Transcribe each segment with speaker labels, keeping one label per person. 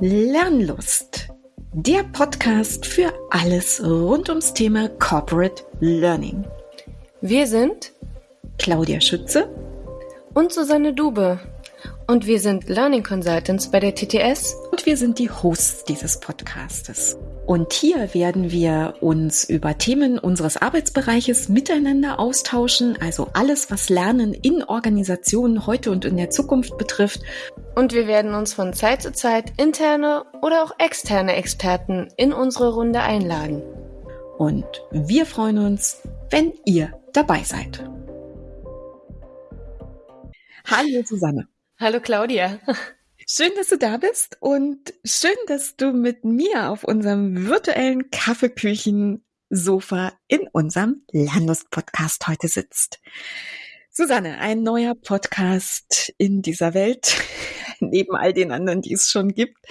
Speaker 1: Lernlust, der Podcast für alles rund ums Thema Corporate Learning.
Speaker 2: Wir sind
Speaker 1: Claudia Schütze
Speaker 2: und Susanne Dube. Und wir sind Learning Consultants bei der TTS.
Speaker 1: Und wir sind die Hosts dieses Podcastes. Und hier werden wir uns über Themen unseres Arbeitsbereiches miteinander austauschen, also alles, was Lernen in Organisationen heute und in der Zukunft betrifft.
Speaker 2: Und wir werden uns von Zeit zu Zeit interne oder auch externe Experten in unsere Runde einladen.
Speaker 1: Und wir freuen uns, wenn ihr dabei seid. Hallo Susanne.
Speaker 2: Hallo Claudia.
Speaker 1: Schön, dass du da bist und schön, dass du mit mir auf unserem virtuellen Kaffeeküchen-Sofa in unserem Lernlust-Podcast heute sitzt. Susanne, ein neuer Podcast in dieser Welt, neben all den anderen, die es schon gibt.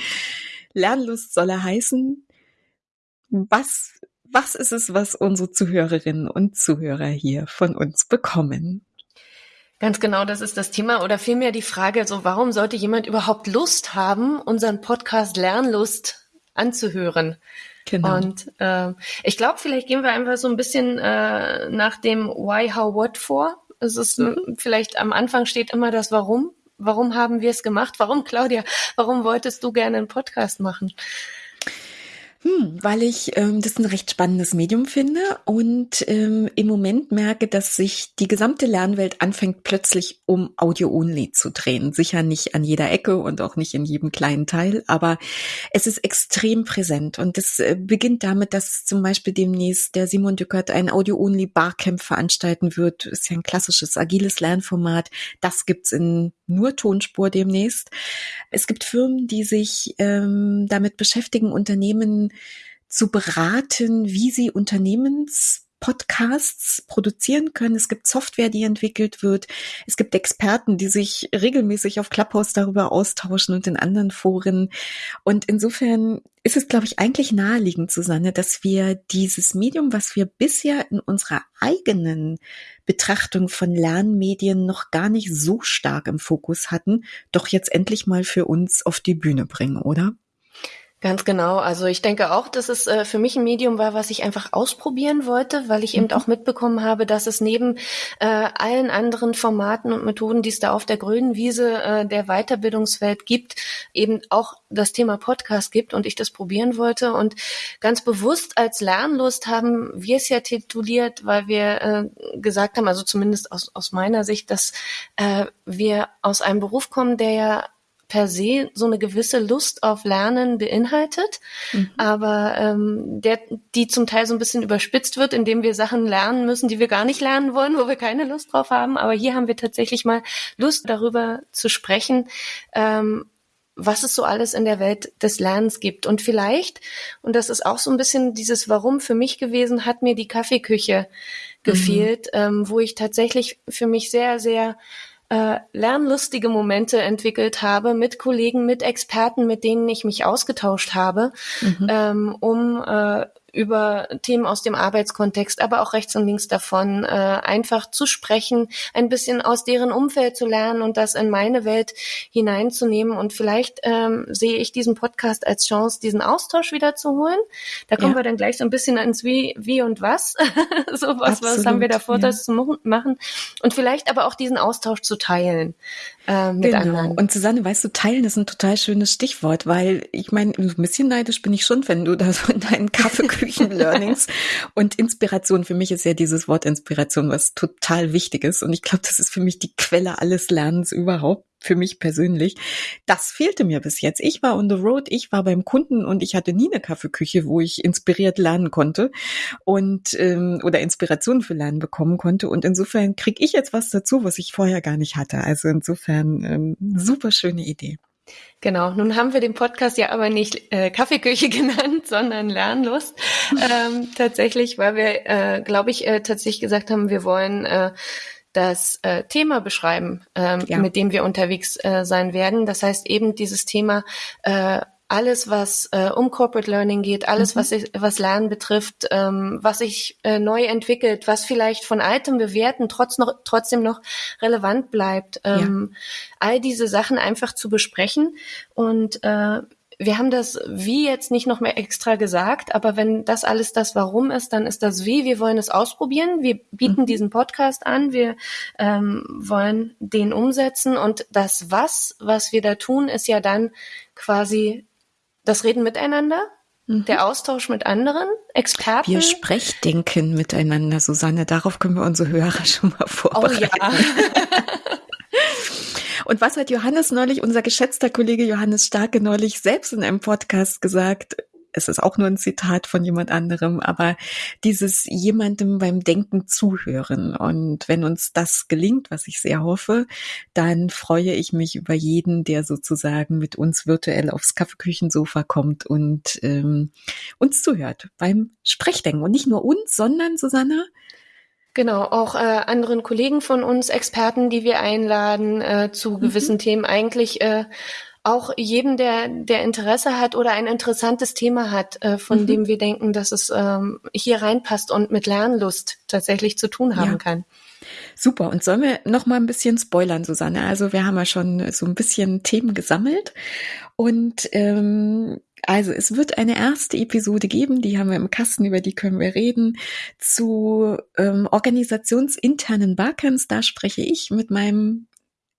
Speaker 1: Lernlust soll er heißen. Was, was ist es, was unsere Zuhörerinnen und Zuhörer hier von uns bekommen?
Speaker 2: Ganz genau, das ist das Thema oder vielmehr die Frage, so warum sollte jemand überhaupt Lust haben, unseren Podcast Lernlust anzuhören? Genau. Und äh, ich glaube, vielleicht gehen wir einfach so ein bisschen äh, nach dem Why, How, What vor. Es ist mhm. vielleicht am Anfang steht immer das Warum. Warum haben wir es gemacht? Warum, Claudia? Warum wolltest du gerne einen Podcast machen?
Speaker 1: Hm, weil ich ähm, das ein recht spannendes Medium finde und ähm, im Moment merke, dass sich die gesamte Lernwelt anfängt plötzlich um Audio-Only zu drehen. Sicher nicht an jeder Ecke und auch nicht in jedem kleinen Teil, aber es ist extrem präsent und es äh, beginnt damit, dass zum Beispiel demnächst der Simon Dückert ein Audio-Only Barcamp veranstalten wird. Ist ja ein klassisches agiles Lernformat. Das gibt's in nur Tonspur demnächst. Es gibt Firmen, die sich ähm, damit beschäftigen, Unternehmen zu beraten, wie sie Unternehmens Podcasts produzieren können. Es gibt Software, die entwickelt wird. Es gibt Experten, die sich regelmäßig auf Clubhouse darüber austauschen und in anderen Foren. Und insofern ist es, glaube ich, eigentlich naheliegend, Susanne, dass wir dieses Medium, was wir bisher in unserer eigenen Betrachtung von Lernmedien noch gar nicht so stark im Fokus hatten, doch jetzt endlich mal für uns auf die Bühne bringen, oder?
Speaker 2: Ganz genau. Also ich denke auch, dass es äh, für mich ein Medium war, was ich einfach ausprobieren wollte, weil ich mhm. eben auch mitbekommen habe, dass es neben äh, allen anderen Formaten und Methoden, die es da auf der grünen Wiese äh, der Weiterbildungswelt gibt, eben auch das Thema Podcast gibt und ich das probieren wollte. Und ganz bewusst als Lernlust haben wir es ja tituliert, weil wir äh, gesagt haben, also zumindest aus, aus meiner Sicht, dass äh, wir aus einem Beruf kommen, der ja per se so eine gewisse Lust auf Lernen beinhaltet, mhm. aber ähm, der, die zum Teil so ein bisschen überspitzt wird, indem wir Sachen lernen müssen, die wir gar nicht lernen wollen, wo wir keine Lust drauf haben. Aber hier haben wir tatsächlich mal Lust darüber zu sprechen, ähm, was es so alles in der Welt des Lernens gibt. Und vielleicht, und das ist auch so ein bisschen dieses Warum für mich gewesen, hat mir die Kaffeeküche mhm. gefehlt, mhm. ähm, wo ich tatsächlich für mich sehr, sehr äh, lernlustige Momente entwickelt habe mit Kollegen, mit Experten, mit denen ich mich ausgetauscht habe, mhm. ähm, um äh, über Themen aus dem Arbeitskontext, aber auch rechts und links davon, äh, einfach zu sprechen, ein bisschen aus deren Umfeld zu lernen und das in meine Welt hineinzunehmen. Und vielleicht ähm, sehe ich diesen Podcast als Chance, diesen Austausch wieder zu holen. Da kommen ja. wir dann gleich so ein bisschen ins Wie, Wie und Was. so was, was haben wir davor, ja. das zu machen. Und vielleicht aber auch diesen Austausch zu teilen äh, mit genau. anderen.
Speaker 1: Und Susanne, weißt du, teilen ist ein total schönes Stichwort, weil ich meine, ein bisschen neidisch bin ich schon, wenn du da so in deinen Kaffeeküchen-Learnings und Inspiration, für mich ist ja dieses Wort Inspiration was total wichtig ist und ich glaube, das ist für mich die Quelle alles Lernens überhaupt für mich persönlich. Das fehlte mir bis jetzt. Ich war on the road, ich war beim Kunden und ich hatte nie eine Kaffeeküche, wo ich inspiriert lernen konnte und ähm, oder Inspiration für Lernen bekommen konnte. Und insofern kriege ich jetzt was dazu, was ich vorher gar nicht hatte. Also insofern ähm, super schöne Idee.
Speaker 2: Genau, nun haben wir den Podcast ja aber nicht äh, Kaffeeküche genannt, sondern Lernlust. ähm, tatsächlich, weil wir, äh, glaube ich, äh, tatsächlich gesagt haben, wir wollen äh, das äh, Thema beschreiben, ähm, ja. mit dem wir unterwegs äh, sein werden. Das heißt eben dieses Thema äh, alles, was äh, um Corporate Learning geht, alles, mhm. was, ich, was Lernen betrifft, ähm, was sich äh, neu entwickelt, was vielleicht von altem Bewerten trotz noch, trotzdem noch relevant bleibt. Ähm, ja. All diese Sachen einfach zu besprechen und äh, wir haben das Wie jetzt nicht noch mehr extra gesagt, aber wenn das alles das Warum ist, dann ist das Wie. Wir wollen es ausprobieren. Wir bieten mhm. diesen Podcast an. Wir ähm, wollen den umsetzen. Und das Was, was wir da tun, ist ja dann quasi das Reden miteinander, mhm. der Austausch mit anderen Experten.
Speaker 1: Wir Sprechdenken miteinander, Susanne. Darauf können wir unsere Hörer schon mal vorbereiten. Oh ja. Und was hat Johannes neulich, unser geschätzter Kollege Johannes Starke neulich selbst in einem Podcast gesagt? Es ist auch nur ein Zitat von jemand anderem, aber dieses jemandem beim Denken zuhören. Und wenn uns das gelingt, was ich sehr hoffe, dann freue ich mich über jeden, der sozusagen mit uns virtuell aufs Kaffeeküchensofa kommt und ähm, uns zuhört beim Sprechdenken. Und nicht nur uns, sondern Susanne,
Speaker 2: Genau, auch äh, anderen Kollegen von uns, Experten, die wir einladen äh, zu mhm. gewissen Themen, eigentlich äh, auch jedem, der, der Interesse hat oder ein interessantes Thema hat, äh, von mhm. dem wir denken, dass es ähm, hier reinpasst und mit Lernlust tatsächlich zu tun haben ja. kann.
Speaker 1: Super. Und sollen wir noch mal ein bisschen spoilern, Susanne? Also wir haben ja schon so ein bisschen Themen gesammelt und ähm, also es wird eine erste Episode geben, die haben wir im Kasten, über die können wir reden, zu ähm, organisationsinternen Barcamps. Da spreche ich mit meinem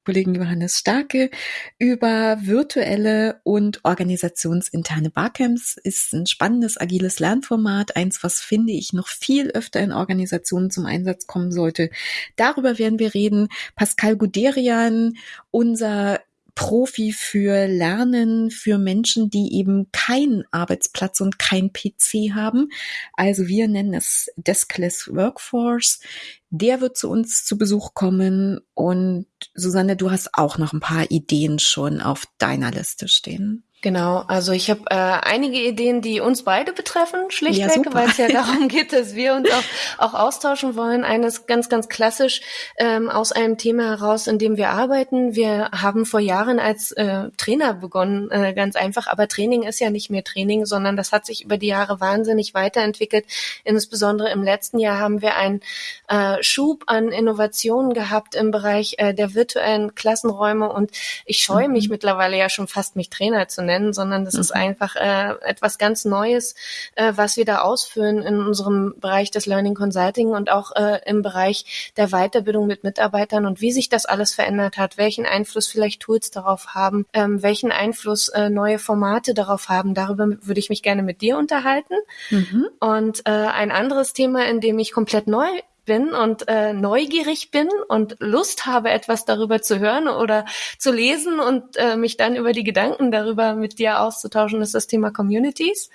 Speaker 1: Kollegen Johannes Starke über virtuelle und organisationsinterne Barcamps. Ist ein spannendes, agiles Lernformat, eins, was finde ich noch viel öfter in Organisationen zum Einsatz kommen sollte. Darüber werden wir reden. Pascal Guderian, unser Profi für Lernen für Menschen, die eben keinen Arbeitsplatz und kein PC haben. Also wir nennen es Deskless Workforce. Der wird zu uns zu Besuch kommen und Susanne, du hast auch noch ein paar Ideen schon auf deiner Liste stehen.
Speaker 2: Genau, also ich habe äh, einige Ideen, die uns beide betreffen, schlichtweg, ja, weil es ja darum geht, dass wir uns auch, auch austauschen wollen. Eines ganz, ganz klassisch ähm, aus einem Thema heraus, in dem wir arbeiten. Wir haben vor Jahren als äh, Trainer begonnen, äh, ganz einfach, aber Training ist ja nicht mehr Training, sondern das hat sich über die Jahre wahnsinnig weiterentwickelt. Insbesondere im letzten Jahr haben wir einen äh, Schub an Innovationen gehabt im Bereich äh, der virtuellen Klassenräume und ich scheue mhm. mich mittlerweile ja schon fast, mich Trainer zu nennen nennen, sondern das mhm. ist einfach äh, etwas ganz Neues, äh, was wir da ausführen in unserem Bereich des Learning Consulting und auch äh, im Bereich der Weiterbildung mit Mitarbeitern und wie sich das alles verändert hat, welchen Einfluss vielleicht Tools darauf haben, ähm, welchen Einfluss äh, neue Formate darauf haben. Darüber würde ich mich gerne mit dir unterhalten. Mhm. Und äh, ein anderes Thema, in dem ich komplett neu bin und äh, neugierig bin und Lust habe, etwas darüber zu hören oder zu lesen und äh, mich dann über die Gedanken darüber mit dir auszutauschen, ist das Thema Communities,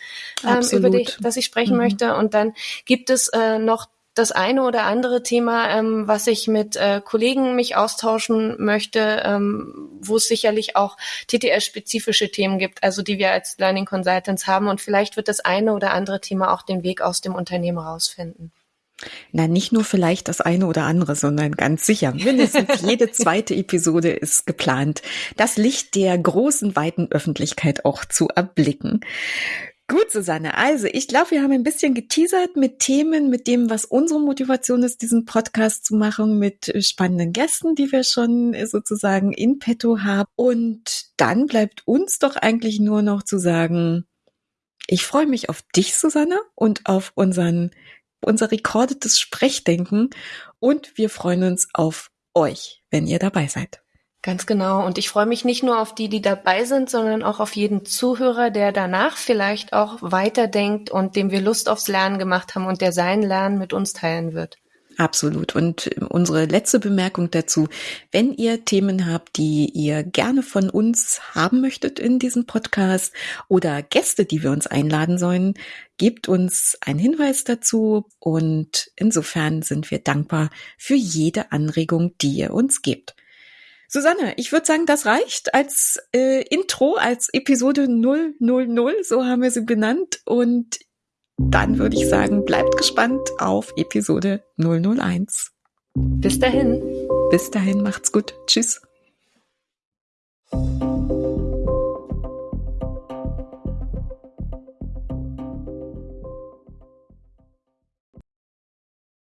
Speaker 2: ähm, über die, das ich sprechen mhm. möchte. Und dann gibt es äh, noch das eine oder andere Thema, ähm, was ich mit äh, Kollegen mich austauschen möchte, ähm, wo es sicherlich auch TTS-spezifische Themen gibt, also die wir als Learning Consultants haben. Und vielleicht wird das eine oder andere Thema auch den Weg aus dem Unternehmen rausfinden.
Speaker 1: Na, nicht nur vielleicht das eine oder andere, sondern ganz sicher. Mindestens jede zweite Episode ist geplant, das Licht der großen, weiten Öffentlichkeit auch zu erblicken. Gut, Susanne. Also, ich glaube, wir haben ein bisschen geteasert mit Themen, mit dem, was unsere Motivation ist, diesen Podcast zu machen, mit spannenden Gästen, die wir schon sozusagen in petto haben. Und dann bleibt uns doch eigentlich nur noch zu sagen, ich freue mich auf dich, Susanne, und auf unseren unser rekordetes Sprechdenken und wir freuen uns auf euch, wenn ihr dabei seid.
Speaker 2: Ganz genau. Und ich freue mich nicht nur auf die, die dabei sind, sondern auch auf jeden Zuhörer, der danach vielleicht auch weiterdenkt und dem wir Lust aufs Lernen gemacht haben und der sein Lernen mit uns teilen wird.
Speaker 1: Absolut. Und unsere letzte Bemerkung dazu, wenn ihr Themen habt, die ihr gerne von uns haben möchtet in diesem Podcast oder Gäste, die wir uns einladen sollen, gebt uns einen Hinweis dazu und insofern sind wir dankbar für jede Anregung, die ihr uns gebt. Susanne, ich würde sagen, das reicht als äh, Intro, als Episode 000, so haben wir sie benannt. Und dann würde ich sagen, bleibt gespannt auf Episode 001.
Speaker 2: Bis dahin.
Speaker 1: Bis dahin, macht's gut. Tschüss.